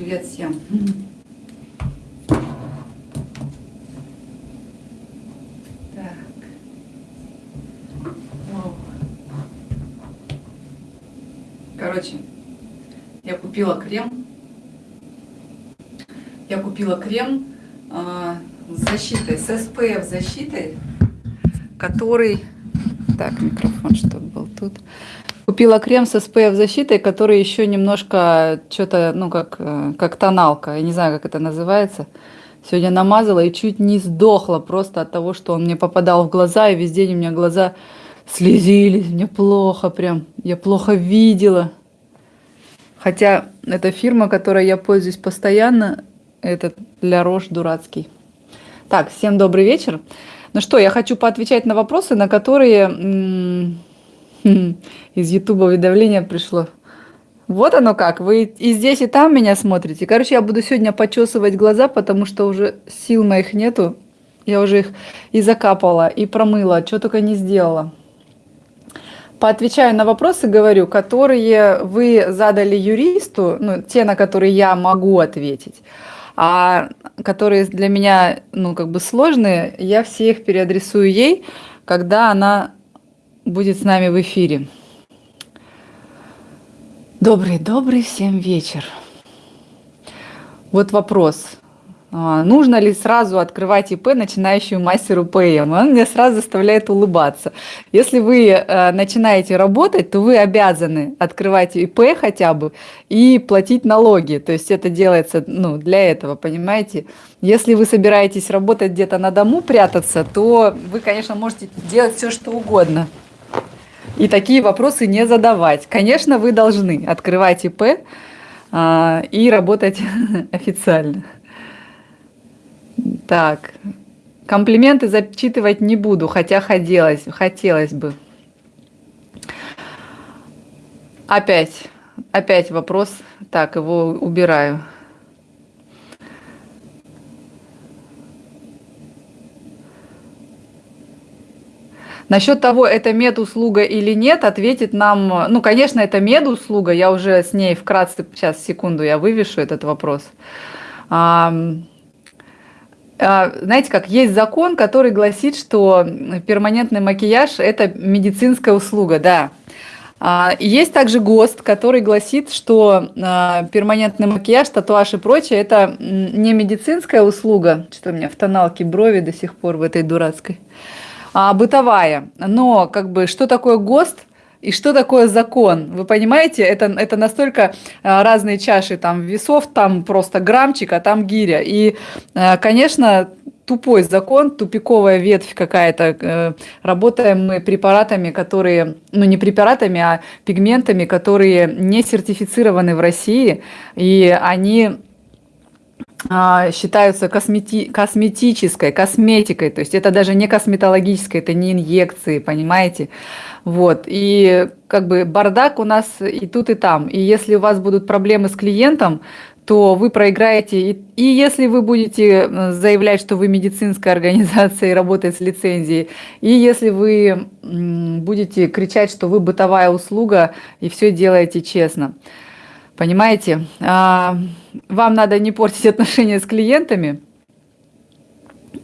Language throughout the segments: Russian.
Привет всем. Так. Короче, я купила крем. Я купила крем а, с защитой, с SPF защитой, который... Так, микрофон, чтобы был тут. Купила крем с SPF защитой, который еще немножко что-то, ну, как, э, как тоналка. Я не знаю, как это называется. Сегодня намазала и чуть не сдохла просто от того, что он мне попадал в глаза, и весь день у меня глаза слезились. Мне плохо прям. Я плохо видела. Хотя эта фирма, которой я пользуюсь постоянно, это для рож дурацкий. Так, всем добрый вечер. Ну что, я хочу поотвечать на вопросы, на которые из Ютуба уведомление пришло. Вот оно как, вы и здесь, и там меня смотрите. Короче, я буду сегодня почесывать глаза, потому что уже сил моих нету. Я уже их и закапала, и промыла, что только не сделала. Поотвечаю на вопросы, говорю, которые вы задали юристу, ну, те, на которые я могу ответить, а которые для меня, ну, как бы сложные, я все их переадресую ей, когда она будет с нами в эфире. Добрый-добрый всем вечер. Вот вопрос. А, нужно ли сразу открывать ИП начинающему мастеру ПМ? Он меня сразу заставляет улыбаться. Если вы э, начинаете работать, то вы обязаны открывать ИП хотя бы и платить налоги. То есть это делается ну, для этого, понимаете? Если вы собираетесь работать где-то на дому, прятаться, то вы, конечно, можете делать все, что угодно. И такие вопросы не задавать. Конечно, вы должны открывать ИП а, и работать официально. Так, комплименты зачитывать не буду, хотя хотелось, хотелось бы. Опять, опять вопрос. Так, его убираю. Насчет того, это медуслуга или нет, ответит нам, ну, конечно, это медуслуга, я уже с ней вкратце, сейчас, секунду, я вывешу этот вопрос. А, знаете как, есть закон, который гласит, что перманентный макияж – это медицинская услуга, да. А, есть также ГОСТ, который гласит, что а, перманентный макияж, татуаж и прочее – это не медицинская услуга. Что у меня в тоналке брови до сих пор в этой дурацкой а, бытовая. Но как бы что такое ГОСТ? И что такое закон? Вы понимаете, это, это настолько а, разные чаши там весов, там просто граммчик, а там гиря. И, а, конечно, тупой закон, тупиковая ветвь какая-то. Э, работаем мы препаратами, которые, ну не препаратами, а пигментами, которые не сертифицированы в России, и они считаются космети косметической, косметикой, то есть это даже не косметологическое, это не инъекции, понимаете? Вот, и как бы бардак у нас и тут, и там. И если у вас будут проблемы с клиентом, то вы проиграете. И, и если вы будете э, заявлять, что вы медицинская организация и работаете с лицензией, и если вы будете кричать, что вы бытовая услуга и все делаете честно. Понимаете? А, вам надо не портить отношения с клиентами.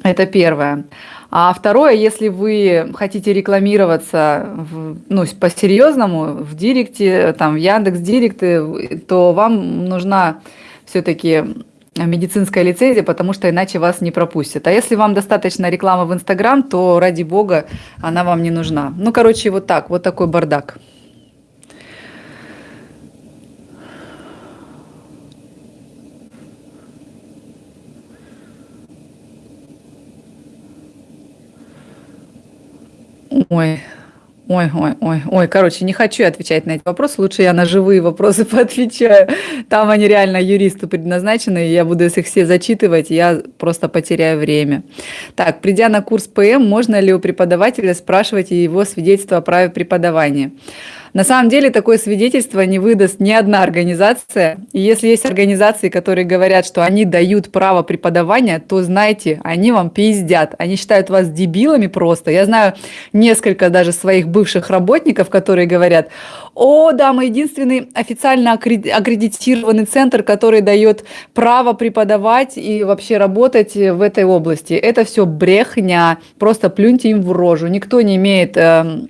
Это первое. А второе, если вы хотите рекламироваться в, ну, по-серьезному в Директе, там, в Яндекс Директе, то вам нужна все-таки медицинская лицензия, потому что иначе вас не пропустят. А если вам достаточно рекламы в Инстаграм, то ради бога она вам не нужна. Ну, короче, вот так, вот такой бардак. Ой, Ой, ой, ой, ой, короче, не хочу отвечать на эти вопросы, лучше я на живые вопросы поотвечаю. Там они реально юристу предназначены, и я буду их все зачитывать, я просто потеряю время. Так, придя на курс ПМ, можно ли у преподавателя спрашивать его свидетельство о праве преподавания? На самом деле такое свидетельство не выдаст ни одна организация. И если есть организации, которые говорят, что они дают право преподавания, то знайте, они вам пиздят. Они считают вас дебилами просто. Я знаю несколько даже своих бывших работников, которые говорят, о, да, мы единственный официально аккредитированный центр, который дает право преподавать и вообще работать в этой области. Это все брехня, просто плюньте им в рожу. Никто не имеет эм,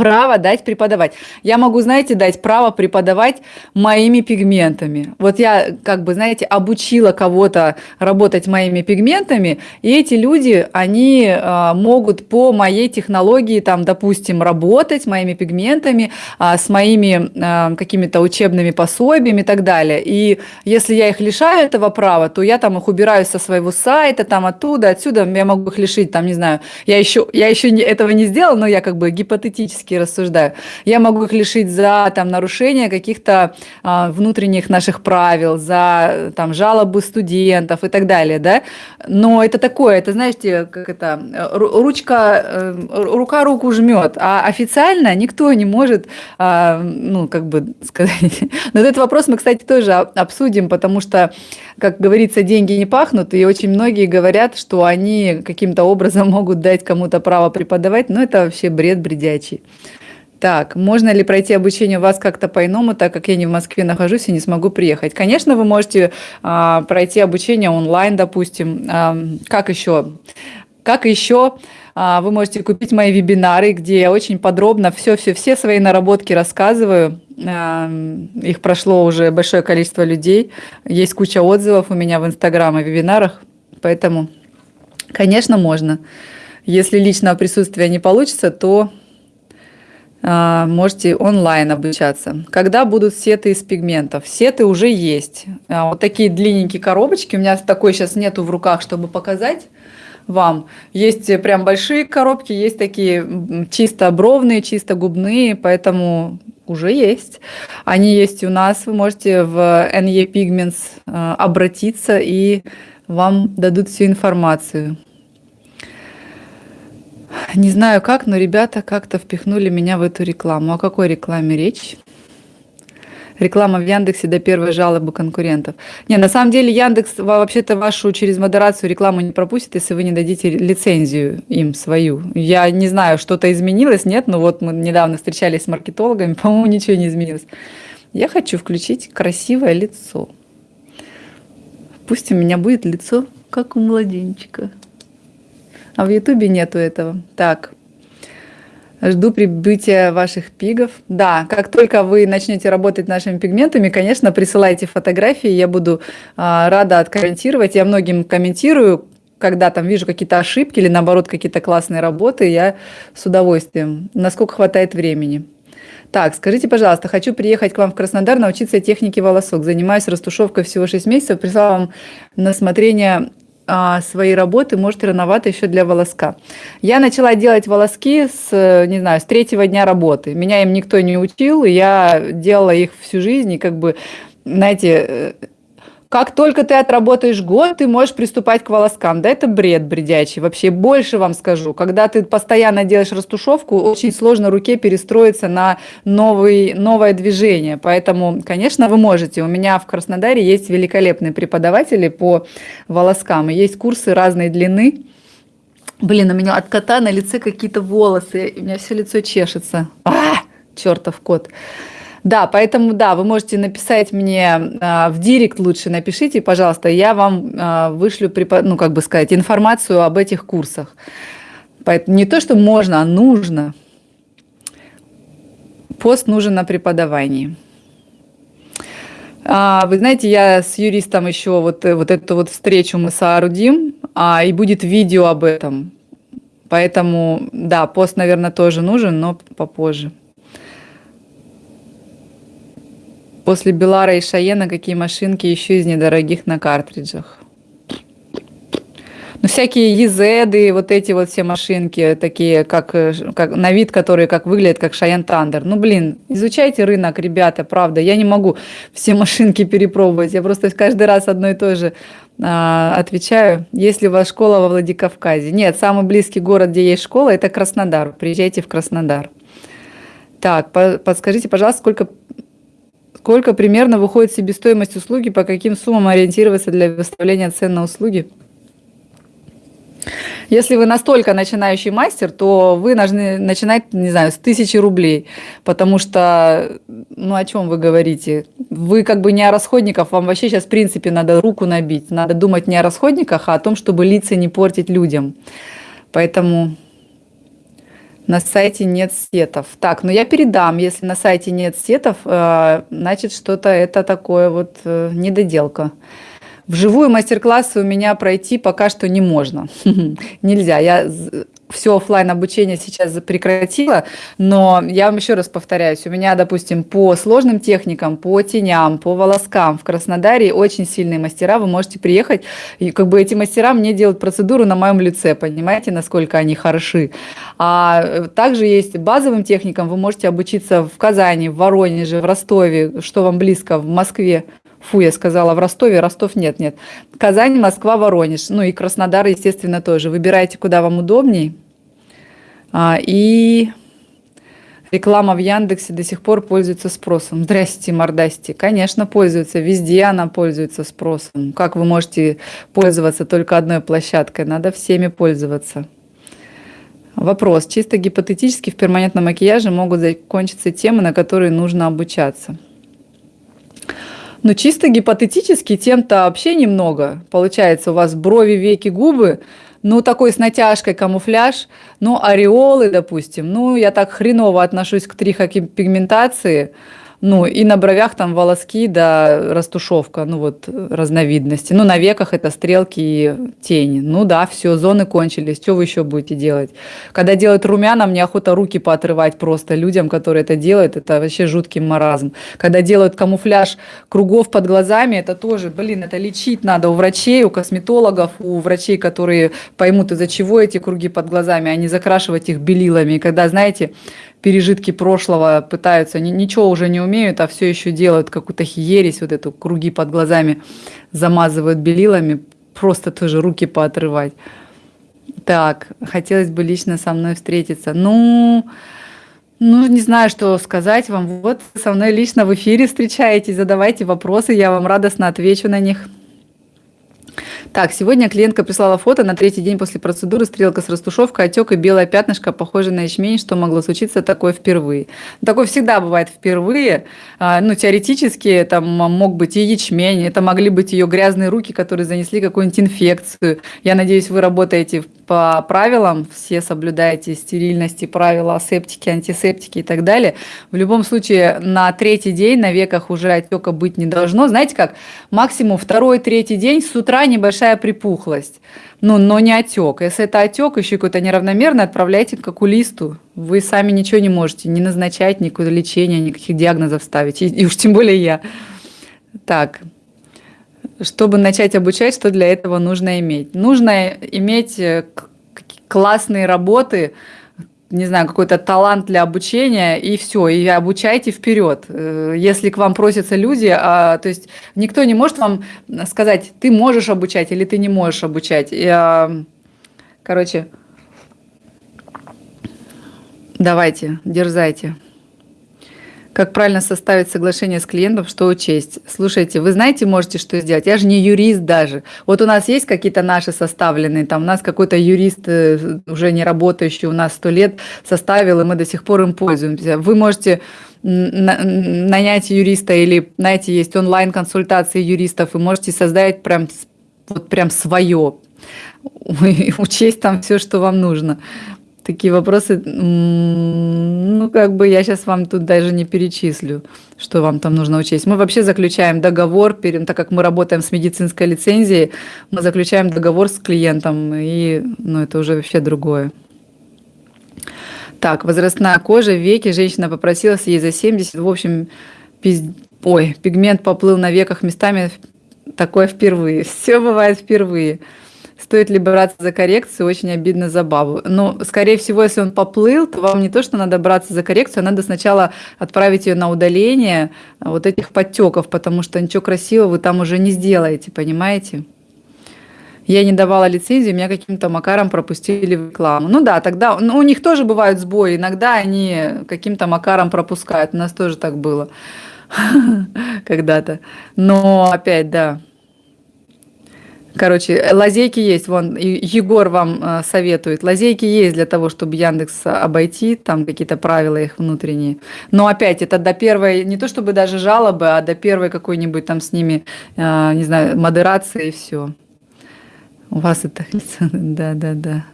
право дать преподавать. Я могу, знаете, дать право преподавать моими пигментами. Вот я, как бы, знаете, обучила кого-то работать моими пигментами, и эти люди, они э, могут по моей технологии, там, допустим, работать моими пигментами, э, с моими э, какими-то учебными пособиями и так далее. И если я их лишаю этого права, то я там их убираю со своего сайта, там оттуда, отсюда, я могу их лишить, там, не знаю, я еще, я еще этого не сделала, но я как бы гипотетически логически рассуждаю. Я могу их лишить за там, нарушение каких-то а, внутренних наших правил, за там, жалобы студентов и так далее, да. Но это такое, это, знаете, как это, ручка, э, рука руку жмет, а официально никто не может, а, ну, как бы сказать. Но этот вопрос мы, кстати, тоже обсудим, потому что, как говорится, деньги не пахнут, и очень многие говорят, что они каким-то образом могут дать кому-то право преподавать, но это вообще бред бредячий. Так, можно ли пройти обучение у вас как-то по-иному, так как я не в Москве нахожусь и не смогу приехать? Конечно, вы можете а, пройти обучение онлайн, допустим. А, как еще? Как еще а, вы можете купить мои вебинары, где я очень подробно все-все-все свои наработки рассказываю. А, их прошло уже большое количество людей. Есть куча отзывов у меня в Инстаграм и вебинарах. Поэтому, конечно, можно. Если личного присутствия не получится, то можете онлайн обучаться. Когда будут сеты из пигментов? Сеты уже есть. А, вот такие длинненькие коробочки. У меня такой сейчас нету в руках, чтобы показать вам. Есть прям большие коробки, есть такие чисто бровные, чисто губные, поэтому уже есть. Они есть у нас. Вы можете в NE Pigments а, обратиться и вам дадут всю информацию. Не знаю как, но ребята как-то впихнули меня в эту рекламу. О какой рекламе речь? Реклама в Яндексе до первой жалобы конкурентов. Не, на самом деле Яндекс вообще-то вашу через модерацию рекламу не пропустит, если вы не дадите лицензию им свою. Я не знаю, что-то изменилось, нет, но вот мы недавно встречались с маркетологами, по-моему, ничего не изменилось. Я хочу включить красивое лицо. Пусть у меня будет лицо, как у младенчика. А в Ютубе нету этого. Так. Жду прибытия ваших пигов. Да, как только вы начнете работать нашими пигментами, конечно, присылайте фотографии, я буду а, рада откомментировать. Я многим комментирую, когда там вижу какие-то ошибки или наоборот какие-то классные работы, я с удовольствием, насколько хватает времени. Так, скажите, пожалуйста, хочу приехать к вам в Краснодар научиться технике волосок. Занимаюсь растушевкой всего 6 месяцев. Прислала вам на смотрение а, свои работы, может, рановато еще для волоска. Я начала делать волоски с, не знаю, с третьего дня работы. Меня им никто не учил, и я делала их всю жизнь, и как бы, знаете, э, как только ты отработаешь год, ты можешь приступать к волоскам. Да это бред бредячий. Вообще больше вам скажу. Когда ты постоянно делаешь растушевку, очень сложно руке перестроиться на новый, новое движение. Поэтому, конечно, вы можете. У меня в Краснодаре есть великолепные преподаватели по волоскам. И есть курсы разной длины. Блин, у меня от кота на лице какие-то волосы. У меня все лицо чешется. А, чертов кот. Да, поэтому, да, вы можете написать мне э, в директ лучше, напишите, пожалуйста, я вам э, вышлю, ну, как бы сказать, информацию об этих курсах. Поэтому не то, что можно, а нужно. Пост нужен на преподавании. А, вы знаете, я с юристом еще вот, э, вот эту вот встречу мы соорудим, а, и будет видео об этом. Поэтому, да, пост, наверное, тоже нужен, но попозже. После Белара и Шаена какие машинки еще из недорогих на картриджах? Ну, всякие Езеды, вот эти вот все машинки, такие, как, как на вид, которые как выглядят, как Шаян Тандер. Ну, блин, изучайте рынок, ребята, правда. Я не могу все машинки перепробовать. Я просто каждый раз одно и то же а, отвечаю. Есть ли у вас школа во Владикавказе? Нет, самый близкий город, где есть школа, это Краснодар. Приезжайте в Краснодар. Так, подскажите, пожалуйста, сколько, сколько примерно выходит себестоимость услуги, по каким суммам ориентироваться для выставления цен на услуги? Если вы настолько начинающий мастер, то вы должны начинать, не знаю, с тысячи рублей, потому что, ну о чем вы говорите? Вы как бы не о расходниках, вам вообще сейчас в принципе надо руку набить, надо думать не о расходниках, а о том, чтобы лица не портить людям. Поэтому на сайте нет сетов. Так, ну я передам, если на сайте нет сетов, э, значит что-то это такое вот э, недоделка. Вживую мастер-классы у меня пройти пока что не можно. Нельзя. Я все офлайн обучение сейчас прекратила, но я вам еще раз повторяюсь, у меня, допустим, по сложным техникам, по теням, по волоскам в Краснодаре очень сильные мастера, вы можете приехать, и как бы эти мастера мне делают процедуру на моем лице, понимаете, насколько они хороши. А также есть базовым техникам, вы можете обучиться в Казани, в Воронеже, в Ростове, что вам близко, в Москве, Фу, я сказала, в Ростове, Ростов нет, нет. Казань, Москва, Воронеж. Ну и Краснодар, естественно, тоже. Выбирайте, куда вам удобней. А, и реклама в Яндексе до сих пор пользуется спросом. Здрасте, мордасти. Конечно, пользуется. Везде она пользуется спросом. Как вы можете пользоваться только одной площадкой? Надо всеми пользоваться. Вопрос. Чисто гипотетически в перманентном макияже могут закончиться темы, на которые нужно обучаться. Но чисто гипотетически тем-то вообще немного. Получается, у вас брови, веки, губы, ну, такой с натяжкой камуфляж, ну, ореолы, допустим. Ну, я так хреново отношусь к трихопигментации, ну, и на бровях там волоски, да, растушевка, ну, вот, разновидности. Ну, на веках это стрелки и тени. Ну, да, все, зоны кончились, что вы еще будете делать? Когда делают румяна, мне охота руки поотрывать просто людям, которые это делают, это вообще жуткий маразм. Когда делают камуфляж кругов под глазами, это тоже, блин, это лечить надо у врачей, у косметологов, у врачей, которые поймут, из-за чего эти круги под глазами, а не закрашивать их белилами. И когда, знаете, пережитки прошлого пытаются, ничего уже не умеют, а все еще делают какую-то хересь, вот эту круги под глазами замазывают белилами, просто тоже руки поотрывать. Так, хотелось бы лично со мной встретиться. Ну, ну, не знаю, что сказать вам. Вот со мной лично в эфире встречаетесь, задавайте вопросы, я вам радостно отвечу на них. Так, сегодня клиентка прислала фото на третий день после процедуры, стрелка с растушевкой, отек и белое пятнышко, похожее на ячмень, что могло случиться такое впервые. Такое всегда бывает впервые, а, ну, теоретически там мог быть и ячмень, это могли быть ее грязные руки, которые занесли какую-нибудь инфекцию. Я надеюсь, вы работаете по правилам, все соблюдаете стерильности, правила асептики, антисептики и так далее. В любом случае, на третий день на веках уже отека быть не должно. Знаете как, максимум второй, третий день с утра небольшая припухлость, ну, но не отек. Если это отек, еще какой-то неравномерный, отправляйте к окулисту. Вы сами ничего не можете не назначать, никакое лечение, никаких диагнозов ставить, и, и уж тем более я. Так, чтобы начать обучать, что для этого нужно иметь? Нужно иметь э, классные работы, не знаю, какой-то талант для обучения, и все, и обучайте вперед. Э, если к вам просятся люди, а, то есть никто не может вам сказать, ты можешь обучать или ты не можешь обучать. И, а, короче, давайте, дерзайте. Как правильно составить соглашение с клиентом, что учесть? Слушайте, вы знаете, можете что сделать? Я же не юрист даже. Вот у нас есть какие-то наши составленные, там у нас какой-то юрист, э, уже не работающий у нас сто лет, составил, и мы до сих пор им пользуемся. Вы можете нанять юриста или, знаете, есть онлайн-консультации юристов, и можете создать прям, вот прям свое, учесть там все, что вам нужно такие вопросы, ну, как бы я сейчас вам тут даже не перечислю, что вам там нужно учесть. Мы вообще заключаем договор, так как мы работаем с медицинской лицензией, мы заключаем договор с клиентом, и, ну, это уже вообще другое. Так, возрастная кожа, веки, женщина попросилась ей за 70, в общем, пиз... ой, пигмент поплыл на веках местами, такое впервые. Все бывает впервые. Стоит ли браться за коррекцию, очень обидно за бабу. Но, скорее всего, если он поплыл, то вам не то, что надо браться за коррекцию, а надо сначала отправить ее на удаление вот этих подтеков, потому что ничего красивого вы там уже не сделаете, понимаете? Я не давала лицензии, меня каким-то макаром пропустили в рекламу. Ну да, тогда ну, у них тоже бывают сбои, иногда они каким-то макаром пропускают. У нас тоже так было когда-то. Но опять, да. Короче, лазейки есть, вон Егор вам э, советует. Лазейки есть для того, чтобы Яндекс обойти, там какие-то правила их внутренние. Но опять, это до первой, не то чтобы даже жалобы, а до первой какой-нибудь там с ними, э, не знаю, модерации и все. У вас это да, да, да.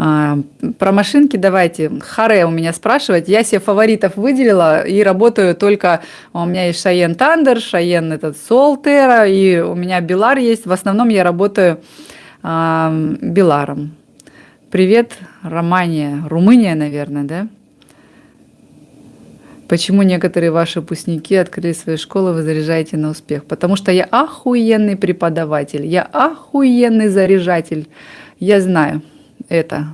А, про машинки давайте. Харе у меня спрашивать. Я себе фаворитов выделила и работаю только... У меня есть Шаен Тандер, Шаен этот Солтера, и у меня Билар есть. В основном я работаю а, Биларом. Привет, Романия. Румыния, наверное, да? Почему некоторые ваши выпускники открыли свои школы, вы заряжаете на успех? Потому что я охуенный преподаватель, я охуенный заряжатель. Я знаю это.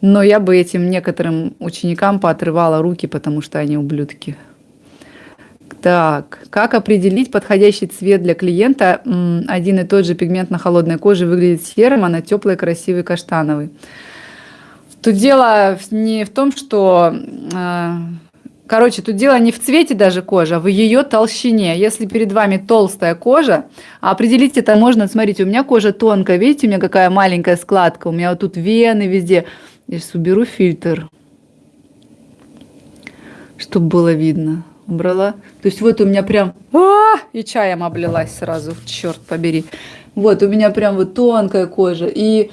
Но я бы этим некоторым ученикам поотрывала руки, потому что они ублюдки. Так, как определить подходящий цвет для клиента? Один и тот же пигмент на холодной коже выглядит серым, а на теплой красивый каштановый. Тут дело не в том, что э, Короче, тут дело не в цвете даже кожи, а в ее толщине. Если перед вами толстая кожа, определить это можно, смотрите, у меня кожа тонкая, видите, у меня какая маленькая складка, у меня вот тут вены везде. Сейчас уберу фильтр, чтобы было видно. Убрала. То есть вот у меня прям... А -а -а! И чаем облилась сразу, черт побери. Вот у меня прям вот тонкая кожа. И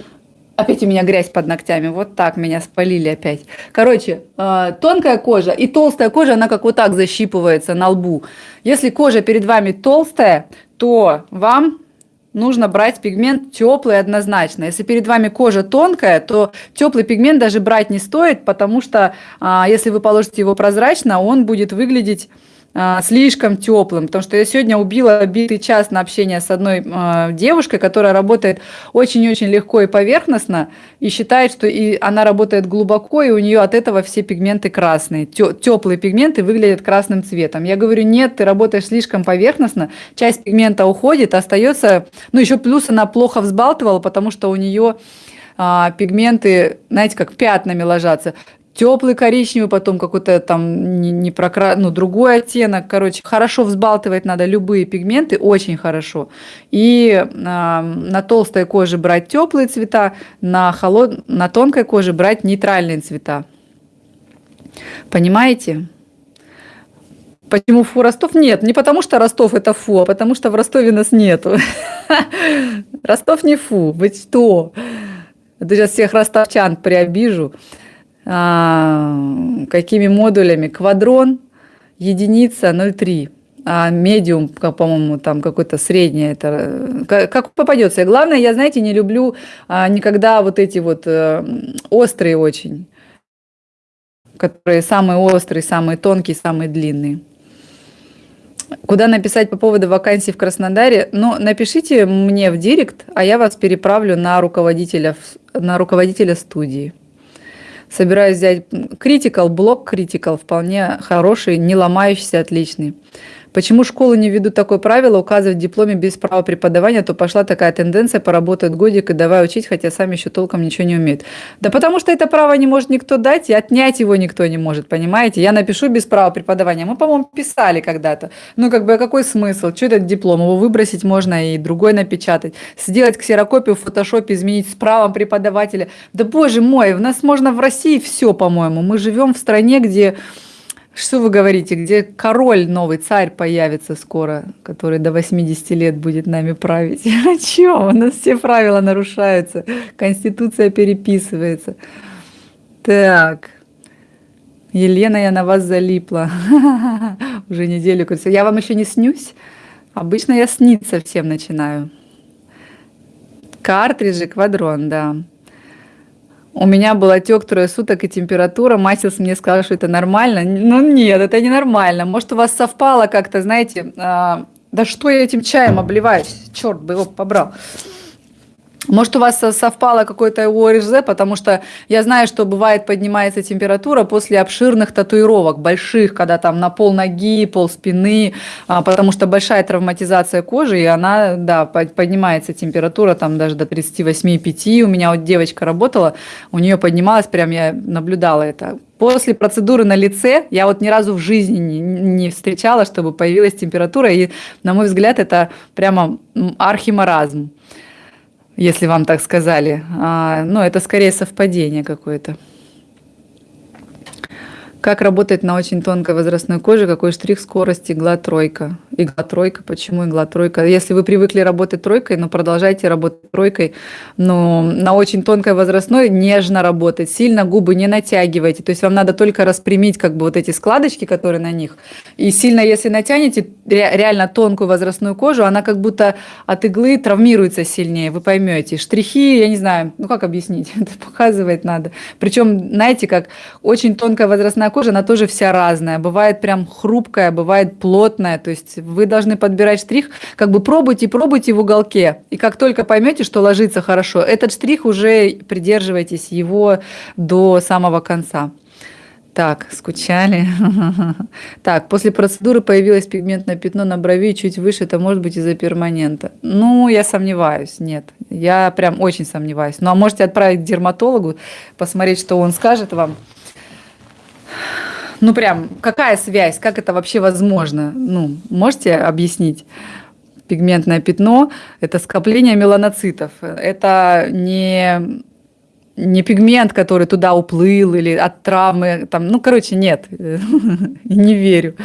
Опять у меня грязь под ногтями. Вот так меня спалили опять. Короче, э, тонкая кожа и толстая кожа, она как вот так защипывается на лбу. Если кожа перед вами толстая, то вам нужно брать пигмент теплый однозначно. Если перед вами кожа тонкая, то теплый пигмент даже брать не стоит, потому что э, если вы положите его прозрачно, он будет выглядеть а, слишком теплым, потому что я сегодня убила битый час на общение с одной э, девушкой, которая работает очень-очень легко и поверхностно, и считает, что и она работает глубоко, и у нее от этого все пигменты красные. Теплые пигменты выглядят красным цветом. Я говорю, нет, ты работаешь слишком поверхностно, часть пигмента уходит, остается, ну еще плюс она плохо взбалтывала, потому что у нее а, пигменты, знаете, как пятнами ложатся теплый коричневый, потом какой-то там не, не прокра... ну, другой оттенок. Короче, хорошо взбалтывать надо любые пигменты, очень хорошо. И э, на толстой коже брать теплые цвета, на, холод... на тонкой коже брать нейтральные цвета. Понимаете? Почему фу Ростов? Нет, не потому что Ростов это фу, а потому что в Ростове нас нету. Ростов не фу, вы что? Сейчас всех ростовчан приобижу. А, какими модулями. Квадрон, единица 0,3. А медиум, по-моему, там какой-то средний, это как, как попадется. И главное, я, знаете, не люблю а, никогда вот эти вот а, острые очень, которые самые острые, самые тонкие, самые длинные. Куда написать по поводу вакансий в Краснодаре? Ну, напишите мне в директ, а я вас переправлю на руководителя, на руководителя студии. Собираюсь взять Critical, блок Critical, вполне хороший, не ломающийся, отличный. Почему школы не ведут такое правило, указывать в дипломе без права преподавания, то пошла такая тенденция, поработают годик и давай учить, хотя сами еще толком ничего не умеют. Да потому что это право не может никто дать, и отнять его никто не может, понимаете? Я напишу без права преподавания. Мы, по-моему, писали когда-то. Ну, как бы, а какой смысл? Что этот диплом? Его выбросить можно и другой напечатать. Сделать ксерокопию в фотошопе, изменить с правом преподавателя. Да боже мой, у нас можно в России все, по-моему. Мы живем в стране, где что вы говорите, где король, новый царь появится скоро, который до 80 лет будет нами править? А чё? У нас все правила нарушаются, конституция переписывается. Так, Елена, я на вас залипла. Уже неделю. Я вам еще не снюсь? Обычно я сниться всем начинаю. Картриджи, квадрон, да. У меня был отек трое суток и температура. Мастерс мне сказал, что это нормально. Ну нет, это не нормально. Может, у вас совпало как-то, знаете... А, да что я этим чаем обливаюсь? Черт бы его побрал. Может, у вас совпало какое-то ОРЗ, потому что я знаю, что бывает поднимается температура после обширных татуировок, больших, когда там на пол ноги, пол спины, а, потому что большая травматизация кожи, и она, да, поднимается температура там даже до 38,5. У меня вот девочка работала, у нее поднималась, прям я наблюдала это. После процедуры на лице я вот ни разу в жизни не, не встречала, чтобы появилась температура, и, на мой взгляд, это прямо архимаразм если вам так сказали. А, ну, это скорее совпадение какое-то. Как работать на очень тонкой возрастной коже? Какой штрих скорости? Игла тройка. Игла тройка. Почему игла тройка? Если вы привыкли работать тройкой, но продолжайте работать тройкой. Но на очень тонкой возрастной нежно работать. Сильно губы не натягивайте. То есть вам надо только распрямить как бы вот эти складочки, которые на них. И сильно, если натянете реально тонкую возрастную кожу, она как будто от иглы травмируется сильнее. Вы поймете. Штрихи, я не знаю, ну как объяснить? Это показывать надо. Причем, знаете, как очень тонкая возрастная кожа, она тоже вся разная. Бывает прям хрупкая, бывает плотная. То есть вы должны подбирать штрих, как бы пробуйте, пробуйте в уголке. И как только поймете, что ложится хорошо, этот штрих уже придерживайтесь его до самого конца. Так, скучали. Так, после процедуры появилось пигментное пятно на брови чуть выше, это может быть из-за перманента. Ну, я сомневаюсь, нет. Я прям очень сомневаюсь. Ну, а можете отправить к дерматологу, посмотреть, что он скажет вам. Ну прям, какая связь, как это вообще возможно? Ну, можете объяснить? Пигментное пятно – это скопление меланоцитов. Это не, не пигмент, который туда уплыл или от травмы. Там, ну, короче, нет, не верю.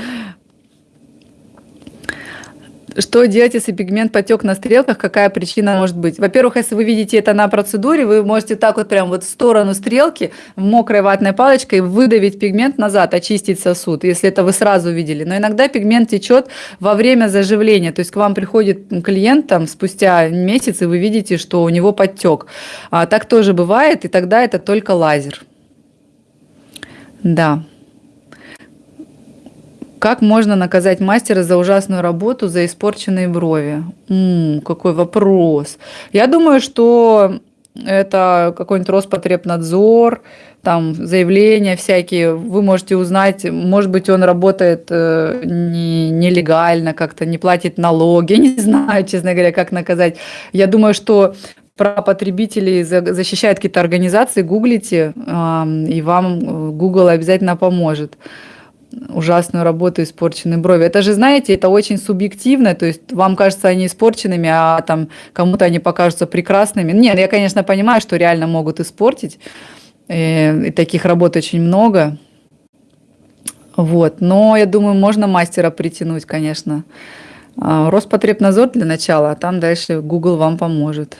Что делать, если пигмент потек на стрелках? Какая причина может быть? Во-первых, если вы видите это на процедуре, вы можете так вот прям вот в сторону стрелки мокрой ватной палочкой выдавить пигмент назад, очистить сосуд, если это вы сразу видели. Но иногда пигмент течет во время заживления. То есть к вам приходит клиент там спустя месяц, и вы видите, что у него подтек. А, так тоже бывает, и тогда это только лазер. Да. Как можно наказать мастера за ужасную работу, за испорченные брови? М-м, какой вопрос. Я думаю, что это какой-нибудь Роспотребнадзор, там заявления всякие, вы можете узнать, может быть, он работает э, не, нелегально, как-то не платит налоги, не знаю, честно говоря, как наказать. Я думаю, что про потребителей защищают какие-то организации, гуглите, э, и вам э, Google обязательно поможет ужасную работу испорченные брови. Это же, знаете, это очень субъективно, то есть вам кажется они испорченными, а там кому-то они покажутся прекрасными. Нет, я, конечно, понимаю, что реально могут испортить, и, э, и таких работ очень много. Вот, но я думаю, можно мастера притянуть, конечно. А, Роспотребнадзор для начала, а там дальше Google вам поможет.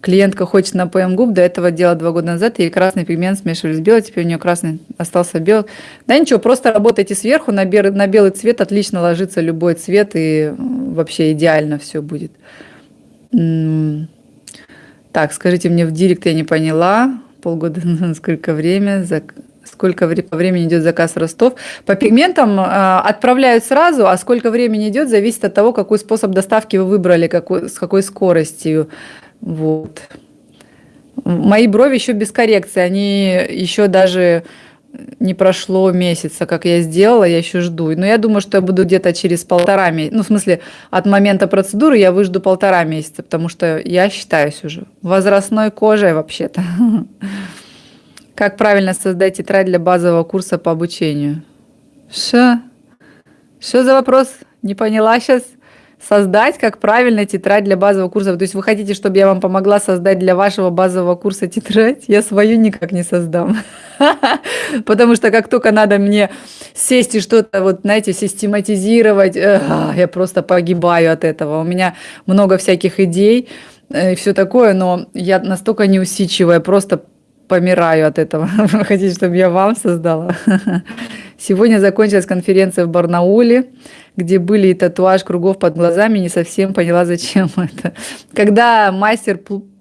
Клиентка хочет на ПМ губ, до этого делала два года назад, ей красный пигмент смешивали с белым, теперь у нее красный остался белый. Да ничего, просто работайте сверху, на, бер, на белый цвет отлично ложится любой цвет, и вообще идеально все будет. Так, скажите мне в директ, я не поняла, полгода, сколько время, сколько по времени идет заказ Ростов. По пигментам э, отправляют сразу, а сколько времени идет, зависит от того, какой способ доставки вы выбрали, какой, с какой скоростью. Вот. Мои брови еще без коррекции, они еще даже не прошло месяца, как я сделала, я еще жду. Но я думаю, что я буду где-то через полтора месяца, ну, в смысле, от момента процедуры я выжду полтора месяца, потому что я считаюсь уже возрастной кожей вообще-то. Как правильно создать тетрадь для базового курса по обучению? Что? Что за вопрос? Не поняла сейчас? Создать, как правильно тетрадь для базового курса. То есть вы хотите, чтобы я вам помогла создать для вашего базового курса тетрадь? Я свою никак не создам. Потому что как только надо мне сесть и что-то, вот, знаете, систематизировать, я просто погибаю от этого. У меня много всяких идей э, и все такое, но я настолько неусидчивая, просто помираю от этого. Вы хотите, чтобы я вам создала? Сегодня закончилась конференция в Барнауле где были и татуаж кругов под глазами, не совсем поняла, зачем это. Когда мастер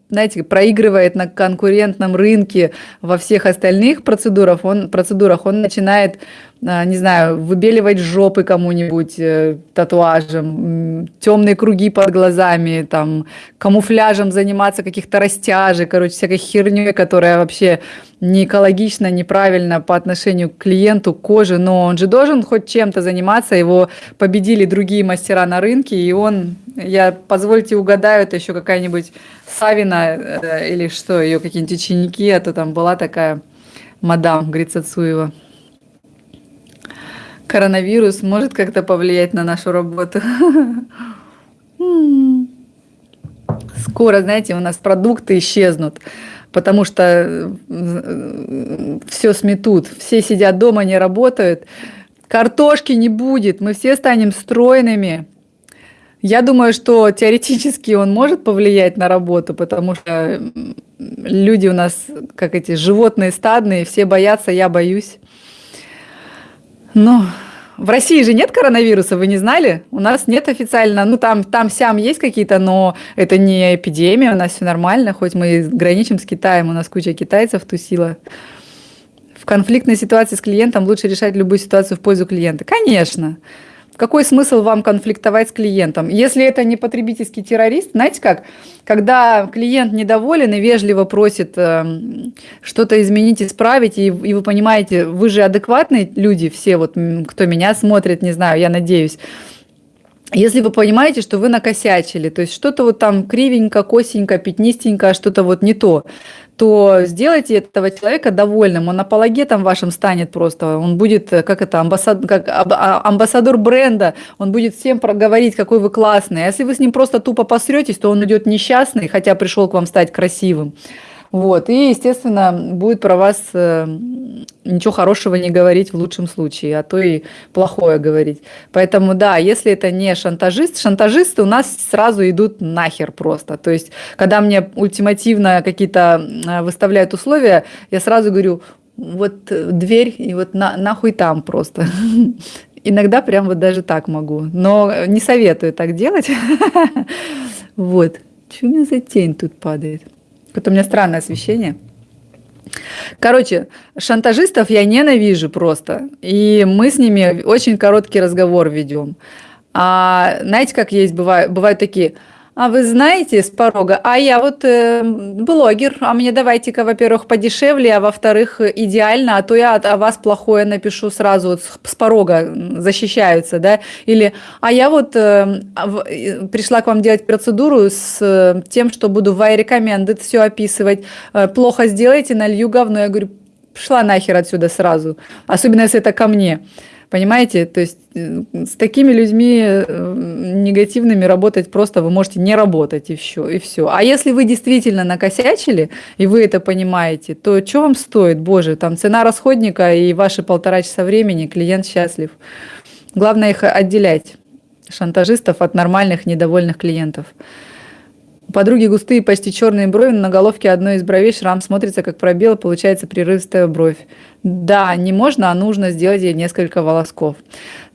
знаете, проигрывает на конкурентном рынке во всех остальных процедурах, он, процедурах, он начинает не знаю, выбеливать жопы кому-нибудь э, татуажем, темные круги под глазами, там, камуфляжем заниматься каких-то растяжек, короче, всякой херней, которая вообще не экологично, неправильно по отношению к клиенту, к коже, но он же должен хоть чем-то заниматься, его победили другие мастера на рынке, и он, я, позвольте угадаю, это еще какая-нибудь Савина э, или что, ее какие-нибудь ученики, а то там была такая мадам Грицацуева коронавирус может как-то повлиять на нашу работу. Скоро, знаете, у нас продукты исчезнут, потому что э, все сметут, все сидят дома, не работают, картошки не будет, мы все станем стройными. Я думаю, что теоретически он может повлиять на работу, потому что люди у нас, как эти животные стадные, все боятся, я боюсь. Ну, в России же нет коронавируса, вы не знали? У нас нет официально, ну там, там сям есть какие-то, но это не эпидемия, у нас все нормально, хоть мы граничим с Китаем, у нас куча китайцев тусила. В конфликтной ситуации с клиентом лучше решать любую ситуацию в пользу клиента. Конечно. Какой смысл вам конфликтовать с клиентом? Если это не потребительский террорист, знаете как, когда клиент недоволен и вежливо просит э, что-то изменить, исправить, и, и вы понимаете, вы же адекватные люди, все вот, кто меня смотрит, не знаю, я надеюсь, если вы понимаете, что вы накосячили, то есть что-то вот там кривенько, косенько, пятнистенько, что-то вот не то, то сделайте этого человека довольным, он апологетом вашим станет просто, он будет, э, как это, амбассад, как а, амбассадор бренда, он будет всем проговорить, какой вы классный. А если вы с ним просто тупо посретесь, то он идет несчастный, хотя пришел к вам стать красивым. Вот, и, естественно, будет про вас э, ничего хорошего не говорить в лучшем случае, а то и плохое говорить. Поэтому, да, если это не шантажист, шантажисты у нас сразу идут нахер просто. То есть, когда мне ультимативно какие-то э, выставляют условия, я сразу говорю, вот дверь, и вот на, нахуй там просто. Иногда прям вот даже так могу, но не советую так делать. Вот. Что у меня за тень тут падает? Какое-то у меня странное освещение. Короче, шантажистов я ненавижу просто. И мы с ними очень короткий разговор ведем. А знаете, как есть, бывают, бывают такие – а вы знаете с порога, а я вот э, блогер, а мне давайте-ка, во-первых, подешевле, а во-вторых, идеально, а то я о вас плохое напишу сразу вот с, с порога, защищаются, да, или, а я вот э, пришла к вам делать процедуру с э, тем, что буду в recommended все описывать, э, плохо сделайте, налью говно, я говорю, шла нахер отсюда сразу, особенно если это ко мне. Понимаете? То есть э, с такими людьми э, негативными работать просто вы можете не работать и все, и все. А если вы действительно накосячили, и вы это понимаете, то что вам стоит? Боже, там цена расходника и ваши полтора часа времени, клиент счастлив. Главное их отделять, шантажистов от нормальных недовольных клиентов. У подруги густые, почти черные брови, на головке одной из бровей шрам смотрится как пробел, получается прерывистая бровь. Да, не можно, а нужно сделать ей несколько волосков.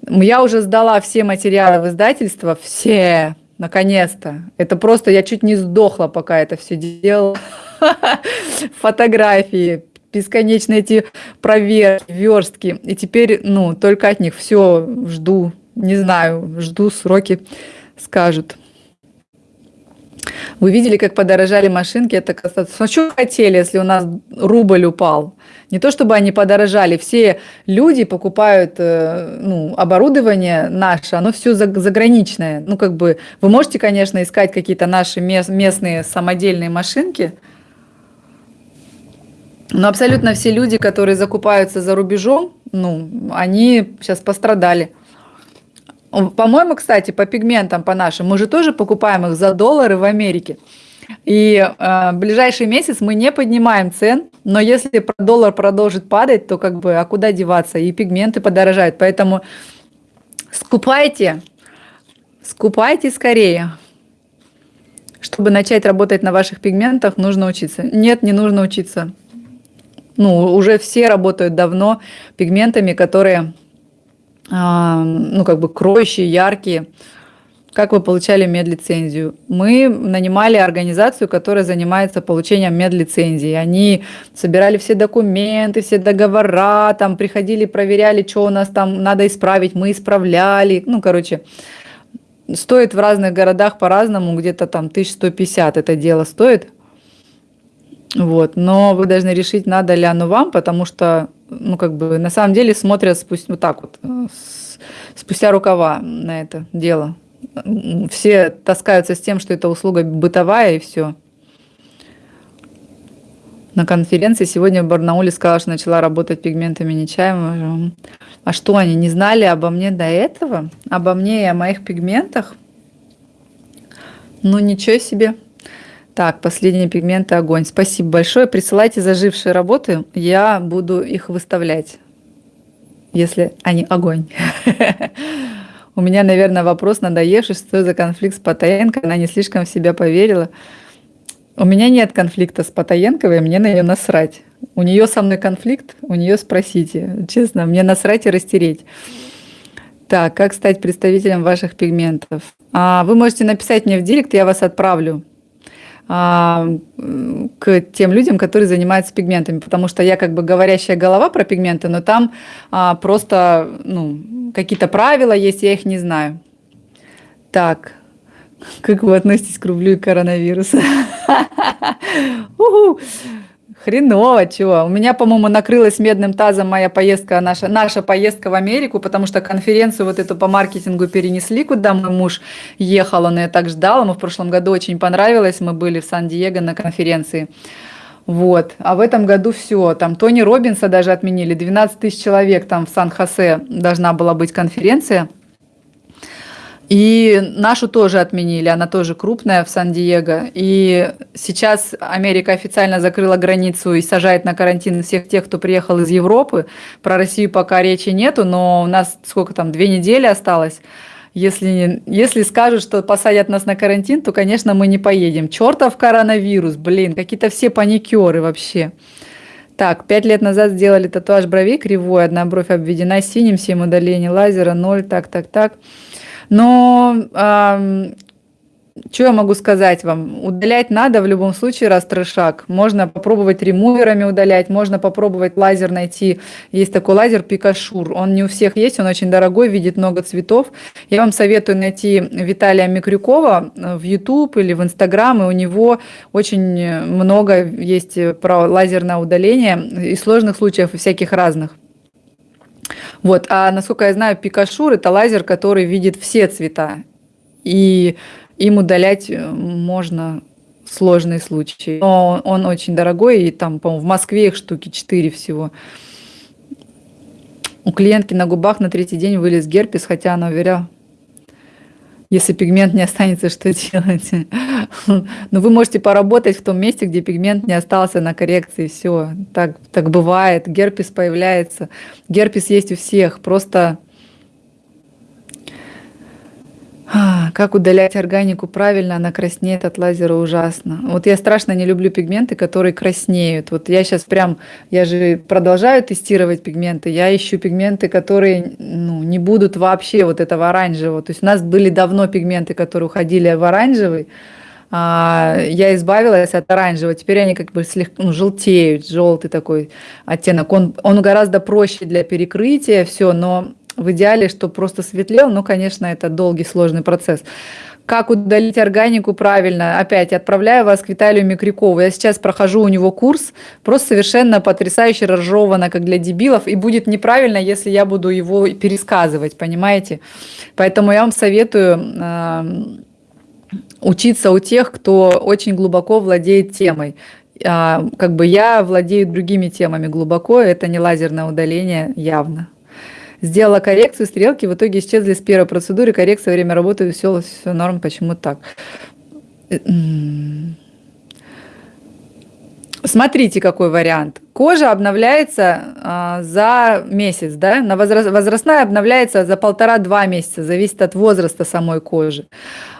Я уже сдала все материалы в издательство, все, наконец-то. Это просто, я чуть не сдохла, пока это все делала. Фотографии, бесконечные эти проверки, верстки. И теперь, ну, только от них все жду, не знаю, жду сроки скажут. Вы видели, как подорожали машинки? Это ну, что хотели, если у нас рубль упал? Не то чтобы они подорожали, все люди покупают э, ну, оборудование наше, оно все заграничное. Ну, как бы, вы можете, конечно, искать какие-то наши местные самодельные машинки, но абсолютно все люди, которые закупаются за рубежом, ну, они сейчас пострадали. По-моему, кстати, по пигментам, по нашим, мы же тоже покупаем их за доллары в Америке. И э, ближайший месяц мы не поднимаем цен, но если доллар продолжит падать, то как бы, а куда деваться? И пигменты подорожают. Поэтому скупайте, скупайте скорее. Чтобы начать работать на ваших пигментах, нужно учиться. Нет, не нужно учиться. Ну, уже все работают давно пигментами, которые ну, как бы кроющие, яркие. Как вы получали медлицензию? Мы нанимали организацию, которая занимается получением медлицензии. Они собирали все документы, все договора, там приходили, проверяли, что у нас там надо исправить, мы исправляли. Ну, короче, стоит в разных городах по-разному, где-то там 1150 это дело стоит. Вот, но вы должны решить, надо ли оно вам, потому что, ну, как бы, на самом деле смотрят спустя, вот так вот, э, спустя рукава на это дело все таскаются с тем, что это услуга бытовая и все. На конференции сегодня в Барнауле сказала, что начала работать пигментами Нечаева. А что, они не знали обо мне до этого? Обо мне и о моих пигментах? Ну, ничего себе. Так, последние пигменты огонь. Спасибо большое. Присылайте зажившие работы, я буду их выставлять, если они огонь. У меня, наверное, вопрос надоевший, что за конфликт с Потаенко, она не слишком в себя поверила. У меня нет конфликта с Потаенковой, мне на нее насрать. У нее со мной конфликт, у нее спросите. Честно, мне насрать и растереть. Так, как стать представителем ваших пигментов? А, вы можете написать мне в директ, я вас отправлю к тем людям, которые занимаются пигментами, потому что я как бы говорящая голова про пигменты, но там а, просто ну, какие-то правила есть, я их не знаю. Так, как вы относитесь к рублю и коронавирусу? Хреново, чего. У меня, по-моему, накрылась медным тазом моя поездка, наша, наша поездка в Америку, потому что конференцию вот эту по маркетингу перенесли, куда мой муж ехал, он ее так ждал, ему в прошлом году очень понравилось, мы были в Сан-Диего на конференции. Вот. А в этом году все. Там Тони Робинса даже отменили. 12 тысяч человек там в Сан-Хосе должна была быть конференция. И нашу тоже отменили, она тоже крупная в Сан-Диего. И сейчас Америка официально закрыла границу и сажает на карантин всех тех, кто приехал из Европы. Про Россию пока речи нету, но у нас сколько там, две недели осталось. Если, если скажут, что посадят нас на карантин, то, конечно, мы не поедем. Чертов коронавирус, блин, какие-то все паникеры вообще. Так, пять лет назад сделали татуаж бровей кривой, одна бровь обведена синим, 7 удалений лазера, 0, так, так, так. Но э, что я могу сказать вам? Удалять надо в любом случае раз. Можно попробовать ремуверами удалять, можно попробовать лазер найти. Есть такой лазер Пикашур. Он не у всех есть, он очень дорогой, видит много цветов. Я вам советую найти Виталия Микрюкова в YouTube или в Instagram, и у него очень много есть про лазерное удаление и сложных случаев, и всяких разных. Вот, а насколько я знаю, Пикашур это лазер, который видит все цвета. И им удалять э, можно сложные случаи. Но он очень дорогой, и там, по-моему, в Москве их штуки 4 всего. У клиентки на губах на третий день вылез герпес, хотя она уверяла, если пигмент не останется, что делать? Но вы можете поработать в том месте, где пигмент не остался на коррекции. Все, так, так бывает. Герпес появляется. Герпес есть у всех. Просто а, как удалять органику правильно, она краснеет от лазера ужасно. Вот я страшно не люблю пигменты, которые краснеют. Вот я сейчас прям, я же продолжаю тестировать пигменты, я ищу пигменты, которые ну, не будут вообще вот этого оранжевого. То есть у нас были давно пигменты, которые уходили в оранжевый, а, я избавилась от оранжевого, теперь они как бы слегка ну, желтеют, желтый такой оттенок. Он, он гораздо проще для перекрытия, все, но в идеале, чтобы просто светлел, но, конечно, это долгий, сложный процесс. Как удалить органику правильно? Опять отправляю вас к Виталию Микрюкову. Я сейчас прохожу у него курс, просто совершенно потрясающе разжевано, как для дебилов, и будет неправильно, если я буду его пересказывать, понимаете? Поэтому я вам советую э, учиться у тех, кто очень глубоко владеет темой. Э, как бы я владею другими темами глубоко, это не лазерное удаление явно. Сделала коррекцию, стрелки в итоге исчезли с первой процедуры, коррекция, время работы, все, все норм, почему так? Э, Смотрите, какой вариант. Кожа обновляется а, за месяц, да? На возраст, возрастная обновляется за полтора-два месяца, зависит от возраста самой кожи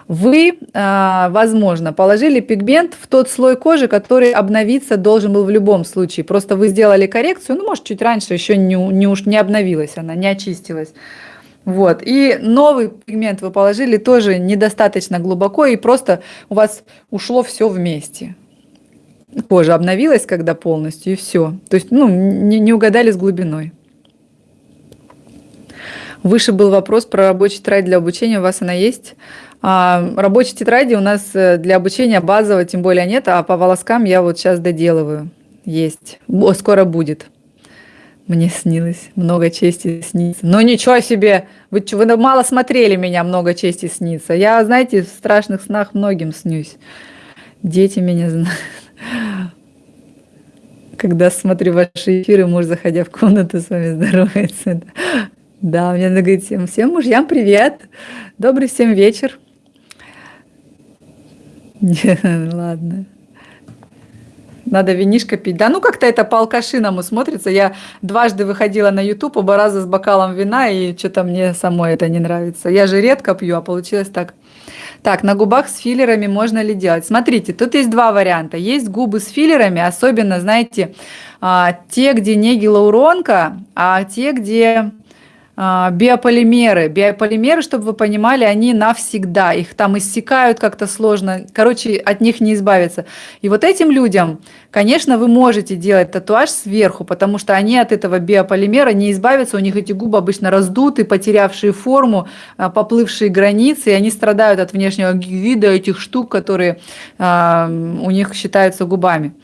вы, а, возможно, положили пигмент в тот слой кожи, который обновиться должен был в любом случае. Просто вы сделали коррекцию, ну, может, чуть раньше еще не, не, уж не обновилась она, не очистилась. Вот. И новый пигмент вы положили тоже недостаточно глубоко, и просто у вас ушло все вместе. Кожа обновилась, когда полностью, и все. То есть, ну, не, не угадали с глубиной. Выше был вопрос про рабочую тетрадь для обучения. У вас она есть? А, рабочей тетради у нас э, для обучения базового тем более нет, а по волоскам я вот сейчас доделываю. Есть. О, скоро будет. Мне снилось, много чести снится. Но ничего себе, вы, вы мало смотрели меня, много чести снится. Я, знаете, в страшных снах многим снюсь. Дети меня знают. Когда смотрю ваши эфиры, муж, заходя в комнату, с вами здоровается. Да, мне надо говорить всем, всем мужьям привет, добрый всем вечер. Ладно. Надо винишко пить. Да ну как-то это по алкашиному смотрится. Я дважды выходила на YouTube, оба раза с бокалом вина, и что-то мне самой это не нравится. Я же редко пью, а получилось так. Так, на губах с филлерами можно ли делать? Смотрите, тут есть два варианта. Есть губы с филлерами, особенно, знаете, те, где не гиалуронка, а те, где биополимеры. Биополимеры, чтобы вы понимали, они навсегда. Их там иссякают как-то сложно. Короче, от них не избавиться. И вот этим людям, конечно, вы можете делать татуаж сверху, потому что они от этого биополимера не избавятся. У них эти губы обычно раздуты, потерявшие форму, а, поплывшие границы, и они страдают от внешнего вида этих штук, которые а, у них считаются губами.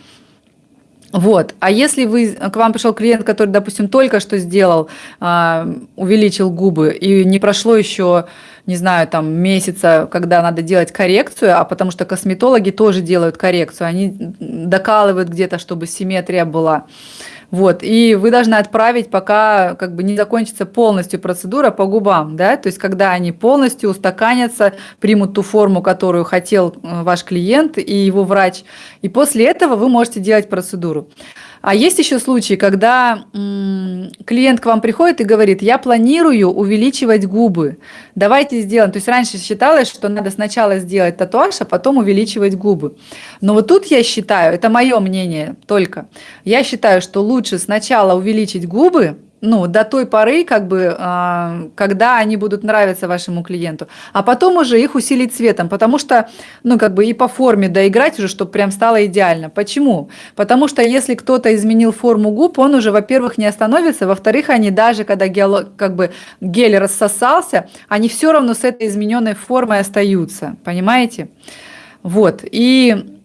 Вот. А если вы, к вам пришел клиент, который, допустим, только что сделал, э, увеличил губы, и не прошло еще, не знаю, там месяца, когда надо делать коррекцию, а потому что косметологи тоже делают коррекцию, они докалывают где-то, чтобы симметрия была. Вот, и вы должны отправить, пока как бы не закончится полностью процедура по губам, да, то есть когда они полностью устаканятся, примут ту форму, которую хотел э, ваш клиент и его врач, и после этого вы можете делать процедуру. А есть еще случаи, когда клиент к вам приходит и говорит, я планирую увеличивать губы, давайте сделаем. То есть раньше считалось, что надо сначала сделать татуаж, а потом увеличивать губы. Но вот тут я считаю, это мое мнение только, я считаю, что лучше сначала увеличить губы, ну, до той поры, как бы, э, когда они будут нравиться вашему клиенту, а потом уже их усилить цветом, потому что, ну, как бы и по форме доиграть уже, чтобы прям стало идеально. Почему? Потому что если кто-то изменил форму губ, он уже, во-первых, не остановится, во-вторых, они даже, когда гель, как бы, гель рассосался, они все равно с этой измененной формой остаются, понимаете? Вот, и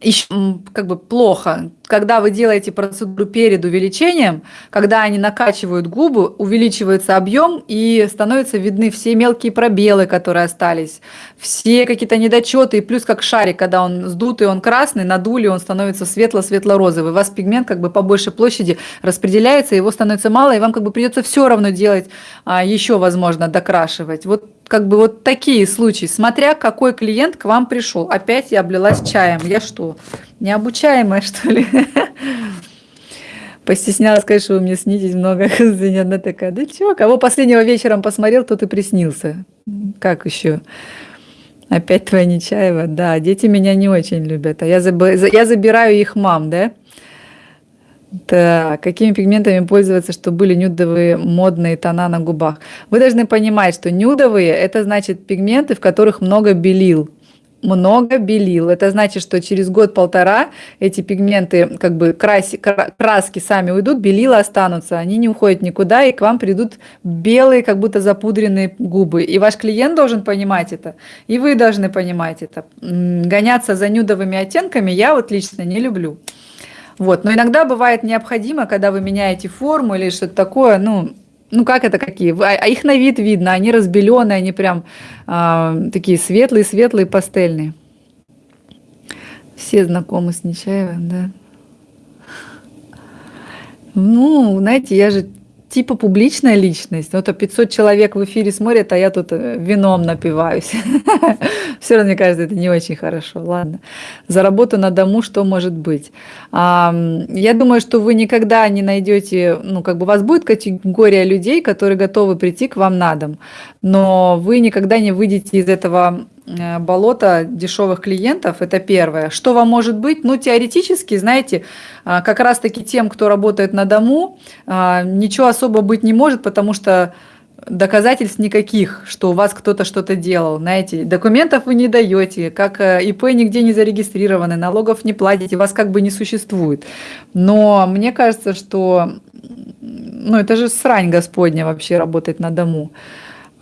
еще как бы плохо, когда вы делаете процедуру перед увеличением, когда они накачивают губы, увеличивается объем и становятся видны все мелкие пробелы, которые остались, все какие-то недочеты, и плюс как шарик, когда он сдутый, он красный, надули, он становится светло-светло-розовый. У вас пигмент как бы по большей площади распределяется, его становится мало, и вам как бы придется все равно делать, а, еще возможно докрашивать. Вот как бы вот такие случаи, смотря какой клиент к вам пришел. Опять я облилась чаем. Я что, необучаемая, что ли? Постеснялась сказать, что вы мне снитесь много. Она такая, да чё, кого последнего вечером посмотрел, тот и приснился. Как еще? Опять твоя Нечаева? Да, дети меня не очень любят. А я, заб... я забираю их мам, да? Так, какими пигментами пользоваться, чтобы были нюдовые модные тона на губах? Вы должны понимать, что нюдовые – это значит пигменты, в которых много белил. Много белил. Это значит, что через год-полтора эти пигменты, как бы краси, краски сами уйдут, белила останутся, они не уходят никуда, и к вам придут белые, как будто запудренные губы. И ваш клиент должен понимать это, и вы должны понимать это. Гоняться за нюдовыми оттенками я вот лично не люблю. Вот. Но иногда бывает необходимо, когда вы меняете форму или что-то такое, ну, ну как это какие? А, а их на вид видно, они разбеленные, они прям э, такие светлые-светлые, пастельные. Все знакомы с Нечаевым, да? Ну, знаете, я же типа публичная личность. Вот 500 человек в эфире смотрят, а я тут э, вином напиваюсь. Все равно, мне кажется, это не очень хорошо. Ладно. За работу на дому что может быть? Я думаю, что вы никогда не найдете, ну, как бы у вас будет категория людей, которые готовы прийти к вам на дом, но вы никогда не выйдете из этого болото дешевых клиентов, это первое. Что вам может быть? Ну, теоретически, знаете, а, как раз-таки тем, кто работает на дому, а, ничего особо быть не может, потому что доказательств никаких, что у вас кто-то что-то делал. Знаете, документов вы не даете, как э, ИП нигде не зарегистрированы, налогов не платите, вас как бы не существует. Но мне кажется, что ну, это же срань Господня вообще работать на дому.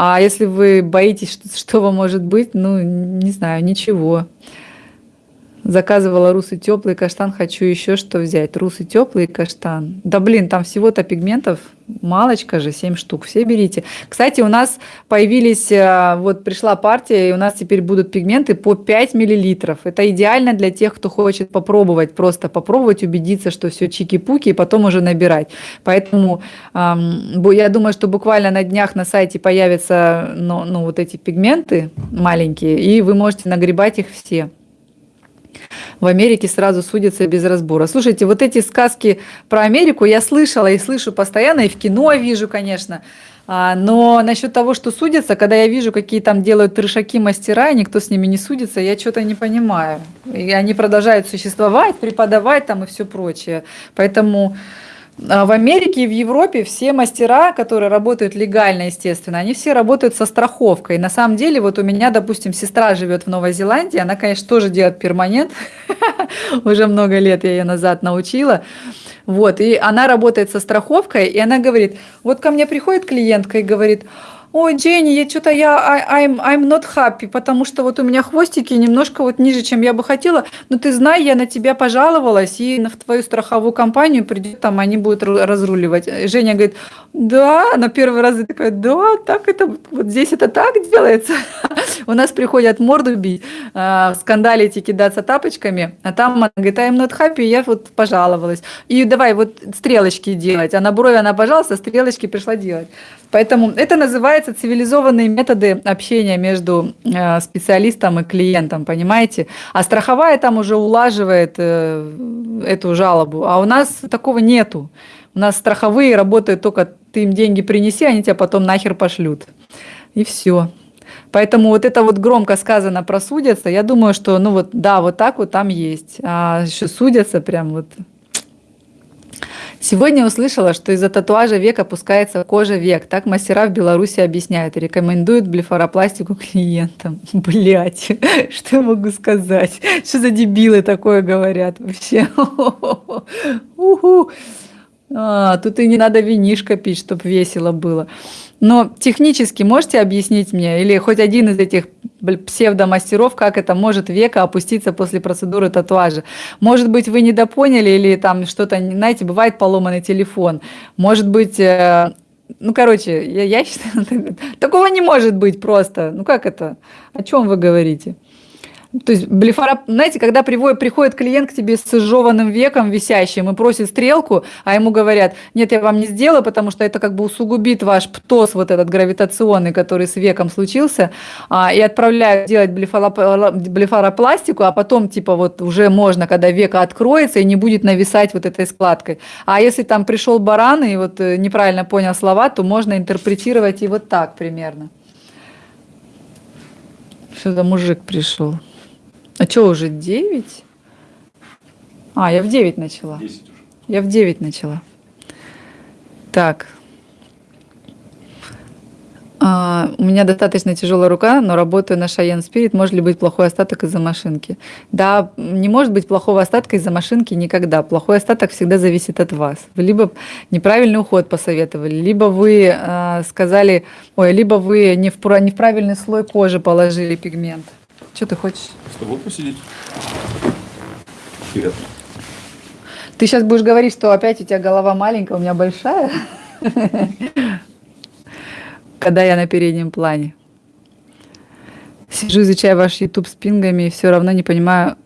А если вы боитесь, что, что вам может быть, ну, не знаю, ничего. Заказывала русый теплый каштан, хочу еще что взять. Русый теплый каштан. Да блин, там всего-то пигментов малочка же, 7 штук, все берите. Кстати, у нас появились, э, вот пришла партия, и у нас теперь будут пигменты по 5 миллилитров. Это идеально для тех, кто хочет попробовать, просто попробовать, убедиться, что все чики-пуки, и потом уже набирать. Поэтому я думаю, что буквально на днях на сайте появятся ну, ну, вот эти пигменты маленькие, и вы можете нагребать их все в Америке сразу судятся без разбора. Слушайте, вот эти сказки про Америку я слышала и слышу постоянно, и в кино вижу, конечно. А, но насчет того, что судятся, когда я вижу, какие там делают трешаки мастера, и никто с ними не судится, я что-то не понимаю. И они продолжают существовать, преподавать там и все прочее. Поэтому в Америке и в Европе все мастера, которые работают легально, естественно, они все работают со страховкой. На самом деле, вот у меня, допустим, сестра живет в Новой Зеландии, она, конечно, тоже делает перманент, уже много лет я ее назад научила. Вот, и она работает со страховкой, и она говорит, вот ко мне приходит клиентка и говорит, ой, Дженни, я что-то я I'm, I'm not happy, потому что вот у меня хвостики немножко вот ниже, чем я бы хотела. Но ты знай, я на тебя пожаловалась, и в твою страховую компанию придет, там они будут разруливать. Женя говорит, да, на первый раз я такая, да, так это, вот здесь это так делается. У нас приходят морду бить, а, скандалить и кидаться тапочками, а там она говорит, I'm not happy, я вот пожаловалась. И давай вот стрелочки делать, а на брови она, пожалуйста, стрелочки пришла делать. Поэтому это называется цивилизованные методы общения между э, специалистом и клиентом, понимаете? А страховая там уже улаживает э, эту жалобу, а у нас такого нету. У нас страховые работают только ты им деньги принеси, они тебя потом нахер пошлют. И все. Поэтому вот это вот громко сказано про судятся, я думаю, что ну вот да, вот так вот там есть. А еще судятся прям вот Сегодня услышала, что из-за татуажа век опускается кожа век. Так мастера в Беларуси объясняют и рекомендуют блефаропластику клиентам. Блять, что я могу сказать? Что за дебилы такое говорят вообще? А, тут и не надо винишко пить, чтобы весело было. Но технически можете объяснить мне, или хоть один из этих псевдомастеров, как это может века опуститься после процедуры татуажа? Может быть, вы недопоняли, или там что-то, знаете, бывает поломанный телефон. Может быть, э, ну, короче, я, я считаю, такого не может быть просто. Ну, как это? О чем вы говорите? То есть блефара, знаете, когда приводит, приходит клиент к тебе с изжеванным веком висящим и просит стрелку, а ему говорят, нет, я вам не сделаю, потому что это как бы усугубит ваш птоз, вот этот гравитационный, который с веком случился, а, и отправляют делать блефаропластику, а потом типа вот уже можно, когда века откроется и не будет нависать вот этой складкой. А если там пришел баран и вот э, неправильно понял слова, то можно интерпретировать и вот так примерно. За мужик пришел? А что, уже 9? А, я в 9 начала. 10 уже. Я в 9 начала. Так. А, у меня достаточно тяжелая рука, но работаю на Шайен Спирит. Может ли быть плохой остаток из-за машинки? Да, не может быть плохого остатка из-за машинки никогда. Плохой остаток всегда зависит от вас. Вы либо неправильный уход посоветовали, либо вы э, сказали, ой, либо вы не в, не в правильный слой кожи положили пигмент. Что ты хочешь? С тобой посидеть. Привет. Ты сейчас будешь говорить, что опять у тебя голова маленькая, у меня большая. Когда я на переднем плане. Сижу, изучаю ваш YouTube с пингами, и все равно не понимаю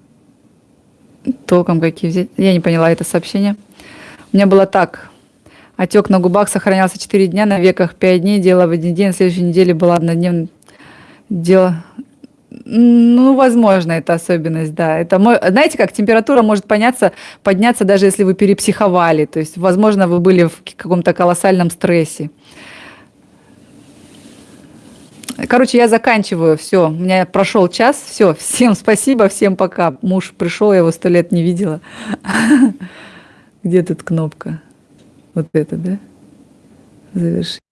толком, какие взять. Я не поняла это сообщение. У меня было так. Отек на губах сохранялся 4 дня, на веках 5 дней, дело в один день, на следующей неделе была однодневная дело ну, возможно, это особенность, да. Это, знаете, как температура может подняться, подняться даже если вы перепсиховали. То есть, возможно, вы были в каком-то колоссальном стрессе. Короче, я заканчиваю. Все, у меня прошел час. Все, всем спасибо, всем пока. Муж пришел, я его сто лет не видела. Где тут кнопка? Вот это, да? Завершить.